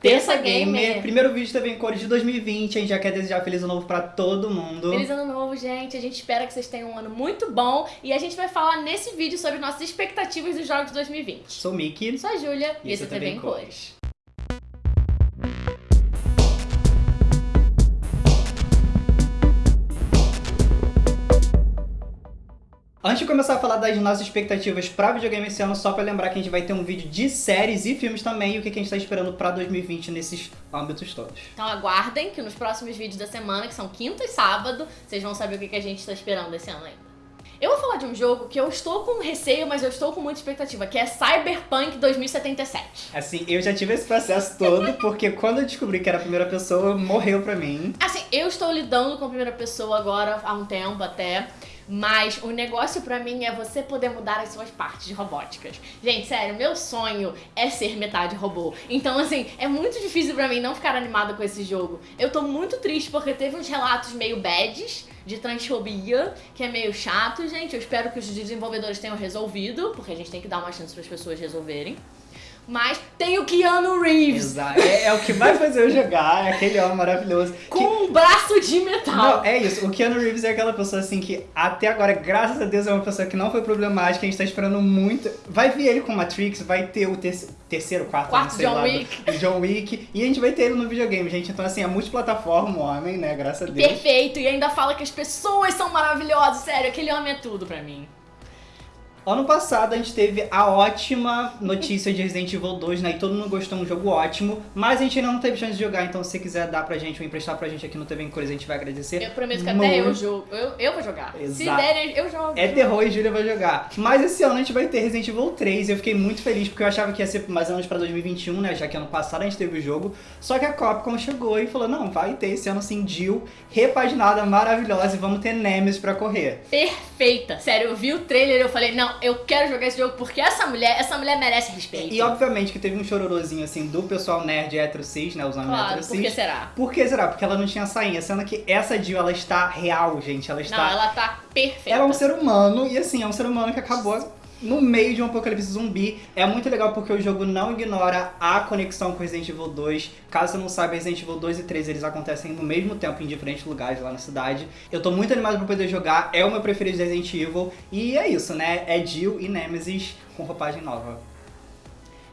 Terça Gamer, primeiro vídeo também em cores de 2020, a gente já quer desejar feliz ano novo pra todo mundo. Feliz ano novo, gente, a gente espera que vocês tenham um ano muito bom e a gente vai falar nesse vídeo sobre nossas expectativas dos jogos de 2020. Sou o Miki. Sou a Júlia e, esse é TV em cores. Antes de começar a falar das nossas expectativas para videogame esse ano, só para lembrar que a gente vai ter um vídeo de séries e filmes também e o que a gente está esperando para 2020 nesses âmbitos todos. Então aguardem que nos próximos vídeos da semana, que são quinta e sábado, vocês vão saber o que a gente está esperando esse ano ainda. Eu vou falar de um jogo que eu estou com receio, mas eu estou com muita expectativa, que é Cyberpunk 2077. Assim, eu já tive esse processo todo, porque quando eu descobri que era a primeira pessoa, morreu pra mim. Assim, eu estou lidando com a primeira pessoa agora há um tempo até. Mas o negócio para mim é você poder mudar as suas partes robóticas. Gente, sério, meu sonho é ser metade robô. Então, assim, é muito difícil para mim não ficar animada com esse jogo. Eu tô muito triste porque teve uns relatos meio bads de transfobia, que é meio chato, gente. Eu espero que os desenvolvedores tenham resolvido, porque a gente tem que dar uma chance para as pessoas resolverem. Mas tem o Keanu Reeves. Exato. É, é, o que vai fazer eu jogar, é aquele homem maravilhoso. Com que... um braço de metal. Não, é isso. O Keanu Reeves é aquela pessoa assim que até agora, graças a Deus, é uma pessoa que não foi problemática. A gente tá esperando muito. Vai vir ele com Matrix, vai ter o ter... terceiro, quarto, quarto sei John lá, Wick. Do John Wick. E a gente vai ter ele no videogame, gente. Então, assim, é multiplataforma o homem, né? Graças a Deus. Perfeito. E ainda fala que as pessoas são maravilhosas. Sério, aquele homem é tudo pra mim. Ano passado a gente teve a ótima notícia de Resident Evil 2, né? E todo mundo gostou, um jogo ótimo. Mas a gente ainda não teve chance de jogar, então se você quiser dar pra gente ou emprestar pra gente aqui no TV em Cores, a gente vai agradecer. Eu prometo que até eu jogo. Eu, eu vou jogar. Exato. Se derem, eu jogo. É terror e Júlia vai jogar. Mas esse ano a gente vai ter Resident Evil 3 e eu fiquei muito feliz porque eu achava que ia ser mais ou menos pra 2021, né? Já que ano passado a gente teve o jogo. Só que a Capcom chegou e falou, não, vai ter esse ano sim, Jill, repaginada, maravilhosa e vamos ter Nemesis pra correr. Perfeita. Sério, eu vi o trailer e eu falei, não, eu quero jogar esse jogo porque essa mulher, essa mulher merece respeito. E obviamente que teve um chororozinho assim do pessoal nerd hétero cis, né, usando claro, hétero cis. por que será? Por que será? Porque ela não tinha sainha, sendo que essa Jill, ela está real, gente, ela está... Não, ela tá perfeita. Ela é um ser humano e assim, é um ser humano que acabou no meio de um apocalipse zumbi. É muito legal porque o jogo não ignora a conexão com Resident Evil 2. Caso você não saiba, Resident Evil 2 e 3 eles acontecem no mesmo tempo em diferentes lugares lá na cidade. Eu tô muito animado pra poder jogar, é o meu preferido de Resident Evil. E é isso, né? É Jill e Nemesis com roupagem nova.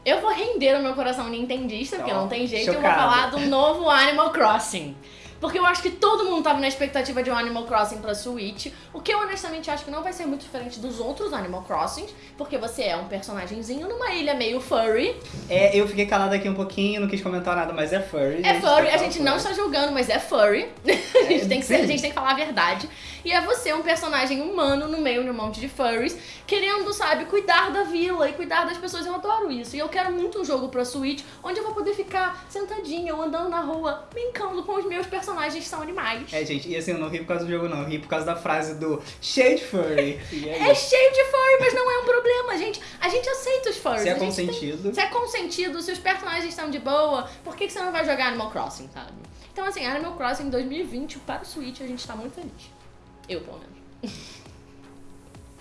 Eu vou render o meu coração nintendista, porque não tem jeito, chocada. eu vou falar do novo Animal Crossing. Porque eu acho que todo mundo tava na expectativa de um Animal Crossing pra Switch, o que eu honestamente acho que não vai ser muito diferente dos outros Animal Crossings, porque você é um personagemzinho numa ilha meio furry. É, eu fiquei calada aqui um pouquinho, não quis comentar nada, mas é furry. É furry, a gente não está julgando, mas é furry. É, a, gente tem que ser, a gente tem que falar a verdade. E é você um personagem humano no meio de um monte de furries, querendo, sabe, cuidar da vila e cuidar das pessoas. Eu adoro isso. E eu quero muito um jogo pra Switch, onde eu vou poder ficar sentadinha ou andando na rua, brincando com os meus personagens personagens são animais. É, gente, e assim, eu não ri por causa do jogo, não. Eu ri por causa da frase do cheio de furry. É, é cheio de furry, mas não é um problema, gente. A gente aceita os furries. Se é consentido. Tem... Se é consentido, se os personagens estão de boa, por que, que você não vai jogar Animal Crossing, sabe? Então, assim, Animal Crossing 2020 para o Switch, a gente tá muito feliz. Eu, pelo menos.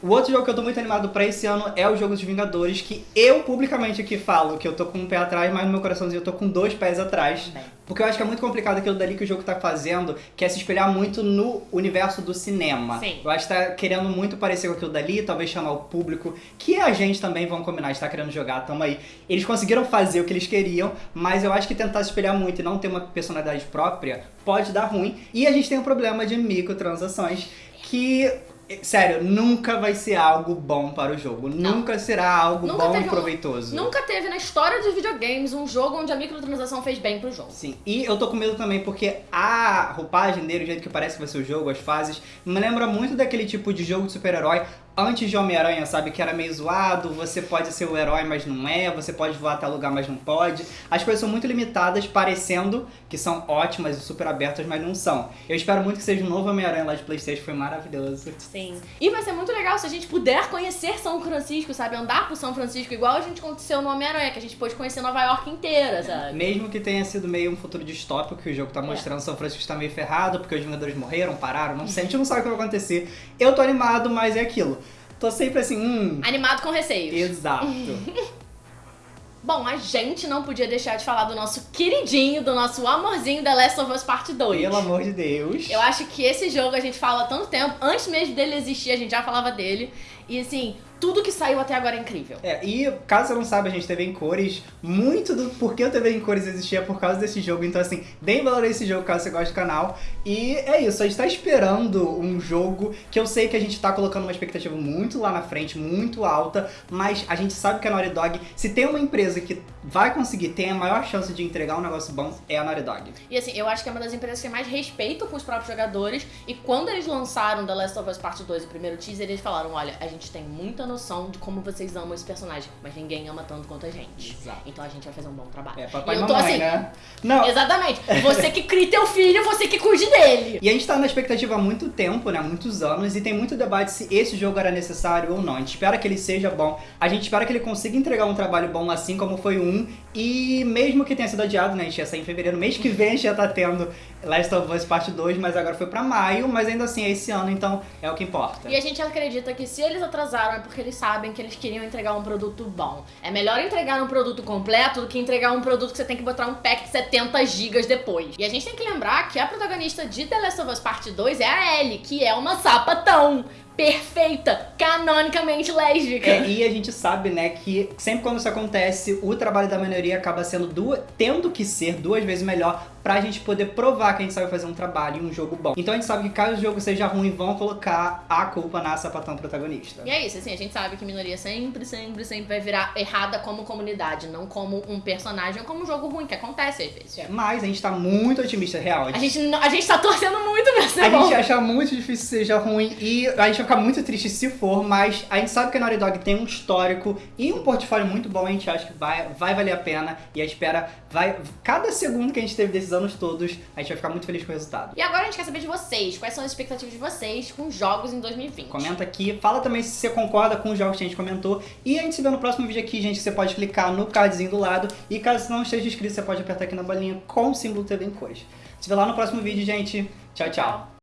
O outro jogo que eu tô muito animado pra esse ano é o jogo dos Vingadores, que eu publicamente aqui falo que eu tô com um pé atrás, mas no meu coraçãozinho eu tô com dois pés atrás. Porque eu acho que é muito complicado aquilo dali que o jogo tá fazendo, que é se espelhar muito no universo do cinema. Sim. Eu acho que tá querendo muito parecer com aquilo dali, talvez chamar o público, que a gente também, vamos combinar, está querendo jogar, tamo aí. Eles conseguiram fazer o que eles queriam, mas eu acho que tentar se espelhar muito e não ter uma personalidade própria pode dar ruim. E a gente tem um problema de microtransações que Sério, nunca vai ser algo bom para o jogo. Não. Nunca será algo nunca bom e proveitoso. Um, nunca teve na história dos videogames um jogo onde a microtransação fez bem pro jogo. Sim, e eu tô com medo também porque a roupagem dele, o jeito que parece que vai ser o jogo, as fases, me lembra muito daquele tipo de jogo de super-herói antes de Homem-Aranha, sabe? Que era meio zoado, você pode ser o herói, mas não é, você pode voar até lugar, mas não pode. As coisas são muito limitadas, parecendo que são ótimas e super abertas, mas não são. Eu espero muito que seja um novo Homem-Aranha lá de Playstation, foi maravilhoso. Sim. E vai ser muito legal se a gente puder conhecer São Francisco, sabe? Andar por São Francisco, igual a gente aconteceu no Homem-Aranha, que a gente pôde conhecer Nova York inteira, sabe? Mesmo que tenha sido meio um futuro distópico, que o jogo tá é. mostrando, é. São Francisco está meio ferrado, porque os Vingadores morreram, pararam, não sei, a gente não sabe o que vai acontecer. Eu tô animado, mas é aquilo. Tô sempre assim, hum... Animado com receios. Exato. Bom, a gente não podia deixar de falar do nosso queridinho, do nosso amorzinho The Last of Us Part 2. Pelo amor de Deus. Eu acho que esse jogo a gente fala há tanto tempo, antes mesmo dele existir, a gente já falava dele. E assim, tudo que saiu até agora é incrível. É, e caso você não saiba, a gente teve em cores. Muito do porquê o TV em cores existia por causa desse jogo. Então, assim, deem valor a esse jogo caso você goste do canal. E é isso, a gente tá esperando um jogo que eu sei que a gente tá colocando uma expectativa muito lá na frente, muito alta, mas a gente sabe que a Naughty Dog, se tem uma empresa que vai conseguir, tem a maior chance de entregar um negócio bom, é a Naughty Dog. E assim, eu acho que é uma das empresas que mais respeito com os próprios jogadores. E quando eles lançaram The Last of Us Part 2, o primeiro teaser, eles falaram: olha, a gente tem muita noção de como vocês amam esse personagem, mas ninguém ama tanto quanto a gente. Exato. Então a gente vai fazer um bom trabalho. É, papai e eu tô mamãe, assim, né? Não, Exatamente. Você que cria teu filho, você que cuide dele. E a gente tá na expectativa há muito tempo, né? Muitos anos, e tem muito debate se esse jogo era necessário ou não. A gente espera que ele seja bom, a gente espera que ele consiga entregar um trabalho bom assim como foi 1. E mesmo que tenha sido adiado, né? A gente ia sair em fevereiro, mês que vem a gente já tá tendo Last of Us Parte 2, mas agora foi pra maio, mas ainda assim é esse ano, então é o que importa. E a gente acredita que se eles atrasaram é porque eles sabem que eles queriam entregar um produto bom. É melhor entregar um produto completo do que entregar um produto que você tem que botar um pack de 70 gigas depois. E a gente tem que lembrar que a protagonista de The Last of Us Parte 2 é a Ellie, que é uma sapatão perfeita, canonicamente lésbica. É, e a gente sabe, né, que sempre quando isso acontece, o trabalho da minoria acaba sendo duas, tendo que ser duas vezes melhor pra gente poder provar que a gente sabe fazer um trabalho e um jogo bom. Então a gente sabe que caso o jogo seja ruim, vão colocar a culpa na sapatão protagonista. E é isso, assim, a gente sabe que minoria sempre, sempre, sempre vai virar errada como comunidade, não como um personagem ou como um jogo ruim, que acontece às vezes. É, Mas a gente tá muito otimista, real. A gente, não- a gente tá torcendo muito pra ser A bom. gente acha muito difícil que seja ruim e a gente vai ficar muito triste se for, mas a gente sabe que a Naughty Dog tem um histórico e um portfólio muito bom, a gente acha que vai, vai valer a pena e a espera vai... Cada segundo que a gente teve desses anos todos, a gente vai ficar muito feliz com o resultado. E agora a gente quer saber de vocês, quais são as expectativas de vocês com jogos em 2020. Comenta aqui, fala também se você concorda com os jogos que a gente comentou e a gente se vê no próximo vídeo aqui, gente, você pode clicar no cardzinho do lado e caso não esteja inscrito, você pode apertar aqui na bolinha com o símbolo TV em cores. Se vê lá no próximo vídeo, gente. Tchau, tchau.